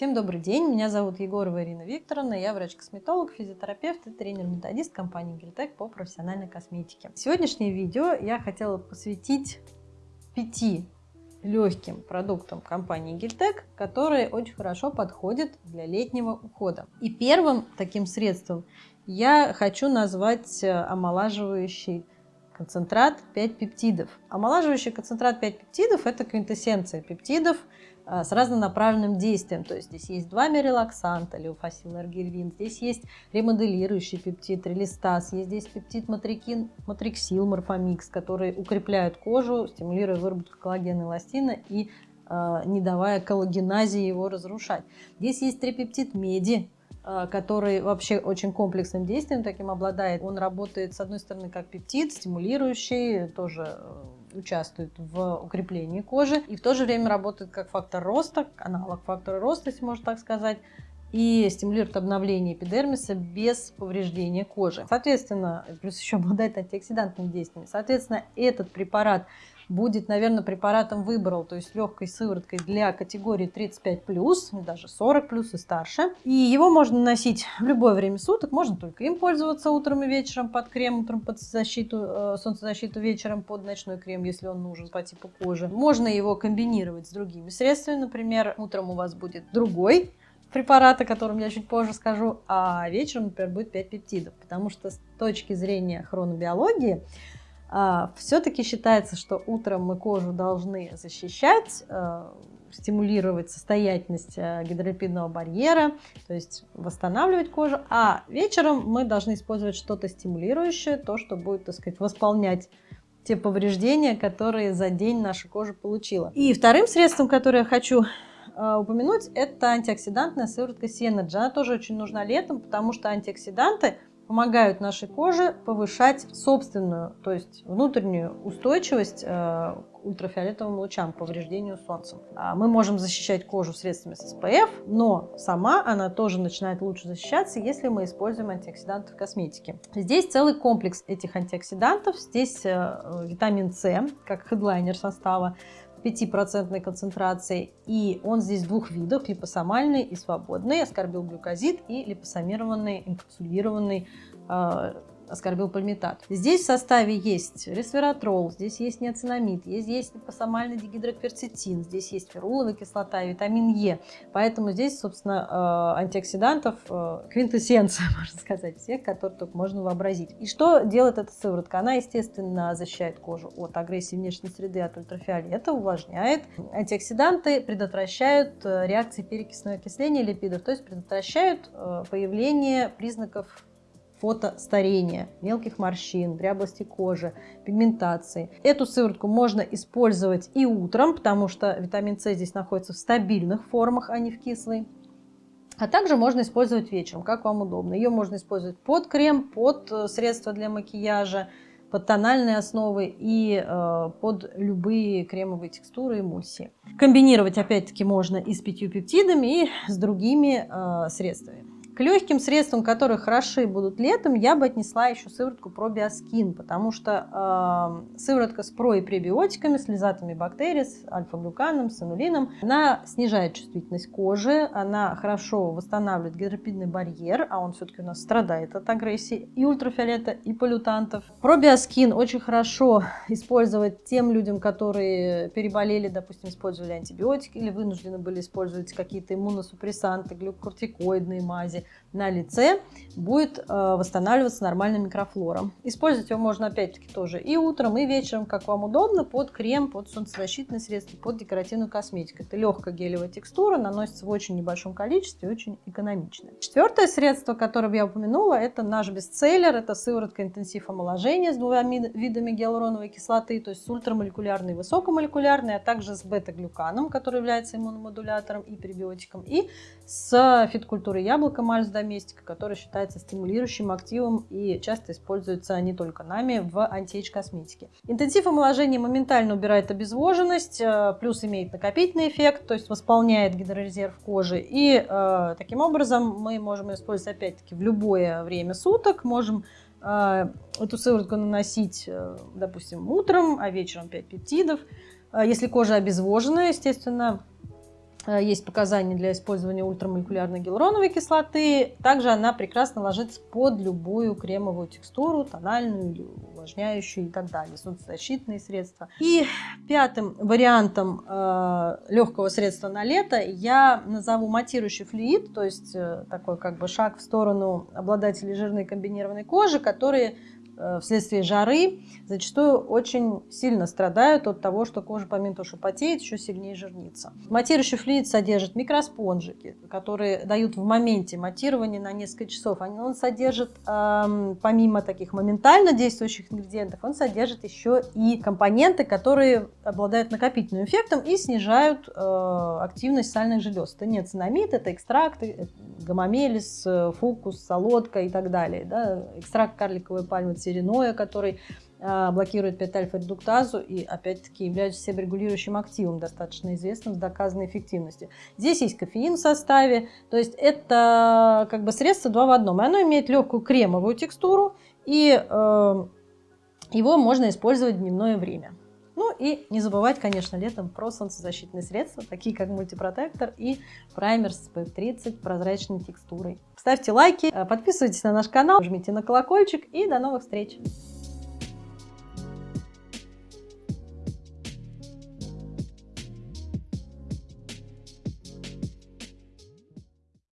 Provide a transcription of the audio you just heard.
Всем добрый день, меня зовут Егорова Ирина Викторовна, я врач-косметолог, физиотерапевт и тренер-методист компании Гельтек по профессиональной косметике. Сегодняшнее видео я хотела посвятить пяти легким продуктам компании Гельтек, которые очень хорошо подходят для летнего ухода. И первым таким средством я хочу назвать э, омолаживающий концентрат 5 пептидов. Омолаживающий концентрат 5 пептидов – это квинтэссенция пептидов – с разнонаправленным действием. То есть здесь есть два мерилаксанта, леофасил, аргирвин, здесь есть ремоделирующий пептид, релистаз, есть здесь пептид матрикин, матриксил, морфомикс, которые укрепляют кожу, стимулируя выработку коллагена и эластина и э, не давая коллагеназии его разрушать. Здесь есть трипептид меди, а, который вообще очень комплексным действием таким обладает. Он работает, с одной стороны, как пептид, стимулирующий, тоже э, участвует в укреплении кожи, и в то же время работает как фактор роста, аналог фактора роста, если можно так сказать, и стимулирует обновление эпидермиса без повреждения кожи. Соответственно, плюс еще обладает антиоксидантными действиями. Соответственно, этот препарат будет, наверное, препаратом выбрал, то есть легкой сывороткой для категории 35+, даже 40+, и старше. И его можно носить в любое время суток, можно только им пользоваться утром и вечером под крем, утром под защиту, э, солнцезащиту, вечером под ночной крем, если он нужен по типу кожи. Можно его комбинировать с другими средствами, например, утром у вас будет другой препарат, о котором я чуть позже скажу, а вечером, например, будет 5 пептидов, потому что с точки зрения хронобиологии, а, все-таки считается, что утром мы кожу должны защищать, а, стимулировать состоятельность а, гидролипидного барьера, то есть восстанавливать кожу, а вечером мы должны использовать что-то стимулирующее, то, что будет, так сказать, восполнять те повреждения, которые за день наша кожа получила. И вторым средством, которое я хочу упомянуть, это антиоксидантная сыворотка Synergy. Она тоже очень нужна летом, потому что антиоксиданты – помогают нашей коже повышать собственную, то есть внутреннюю устойчивость э, к ультрафиолетовым лучам, повреждению солнцем. А мы можем защищать кожу средствами с SPF, но сама она тоже начинает лучше защищаться, если мы используем антиоксиданты в косметике. Здесь целый комплекс этих антиоксидантов. Здесь э, витамин С, как хедлайнер состава, 5% концентрации. И он здесь двух видов, липосомальный и свободный, аскорбилглюкозид и липосомированный, инкапсулированный э, аскорбилпальмитат. Здесь в составе есть ресвератрол, здесь есть неоцинамид, здесь есть липосомальный дигидрокверцетин, здесь есть феруловая кислота витамин Е. Поэтому здесь, собственно, э, антиоксидантов э, квинтэссенция, можно сказать, всех, которые только можно вообразить. И что делает эта сыворотка? Она, естественно, защищает кожу от агрессии внешней среды, от ультрафиолета, увлажняет. Антиоксиданты предотвращают э, реакции перекисного окисления липидов, то есть предотвращают появление признаков фотостарения, мелких морщин, дряблости кожи, пигментации. Эту сыворотку можно использовать и утром, потому что витамин С здесь находится в стабильных формах, а не в кислой. А также можно использовать вечером, как вам удобно. Ее можно использовать под крем, под э, средства для макияжа, под тональные основы и э, под любые кремовые текстуры, эмульсии. Комбинировать опять-таки можно и с пятью пептидами, и с другими э, средствами. Легким средствам, которые хороши будут летом, я бы отнесла еще сыворотку пробиоскин, потому что э, сыворотка с про и пребиотиками, с лизатами бактерий, с альфа-глюканом, с инулином, она снижает чувствительность кожи, она хорошо восстанавливает гидропидный барьер, а он все-таки у нас страдает от агрессии и ультрафиолета, и полютантов. Пробиоскин очень хорошо использовать тем людям, которые переболели, допустим, использовали антибиотики или вынуждены были использовать какие-то иммуносупрессанты, глюкокортикоидные мази на лице будет э, восстанавливаться нормальная микрофлора. Использовать его можно опять-таки тоже и утром, и вечером, как вам удобно, под крем, под солнцезащитные средства, под декоративную косметику. Это легкая гелевая текстура, наносится в очень небольшом количестве, очень экономично. Четвертое средство, которое я упомянула, это наш бестселлер, это сыворотка интенсив омоложения с двумя видами гиалуроновой кислоты, то есть с ультрамолекулярной и высокомолекулярной, а также с бета-глюканом, который является иммуномодулятором и пребиотиком, и с фиткультурой яблока мальс доместика, который считается стимулирующим активом и часто используется не только нами в антиэйдж косметике. Интенсив омоложения моментально убирает обезвоженность, э, плюс имеет накопительный эффект, то есть восполняет гидрорезерв кожи. И э, таким образом мы можем использовать опять-таки в любое время суток, можем э, эту сыворотку наносить, э, допустим, утром, а вечером 5 пептидов. Э, если кожа обезвожена, естественно, есть показания для использования ультрамолекулярной гиалуроновой кислоты. Также она прекрасно ложится под любую кремовую текстуру, тональную или увлажняющую и так далее, солнцезащитные средства. И пятым вариантом э, легкого средства на лето я назову матирующий флюид, то есть э, такой как бы шаг в сторону обладателей жирной комбинированной кожи, которые Э, вследствие жары зачастую очень сильно страдают от того, что кожа помимо того, что потеет, еще сильнее жирнится. Матирующий флюид содержит микроспонжики, которые дают в моменте матирования на несколько часов. Он содержит, эм, помимо таких моментально действующих ингредиентов, он содержит еще и компоненты, которые обладают накопительным эффектом и снижают э, активность сальных желез. Это не цинамид, это экстракты, гомомелис, э, фукус, солодка и так далее. Да? Экстракт карликовой пальмы сериноя, который а, блокирует 5-альфа-редуктазу и, опять-таки, является себорегулирующим активом, достаточно известным, с доказанной эффективностью. Здесь есть кофеин в составе, то есть это как бы средство два в одном. И оно имеет легкую кремовую текстуру, и э, его можно использовать в дневное время. И не забывать, конечно, летом про солнцезащитные средства, такие как мультипротектор и праймер с PF30 прозрачной текстурой. Ставьте лайки, подписывайтесь на наш канал, жмите на колокольчик и до новых встреч!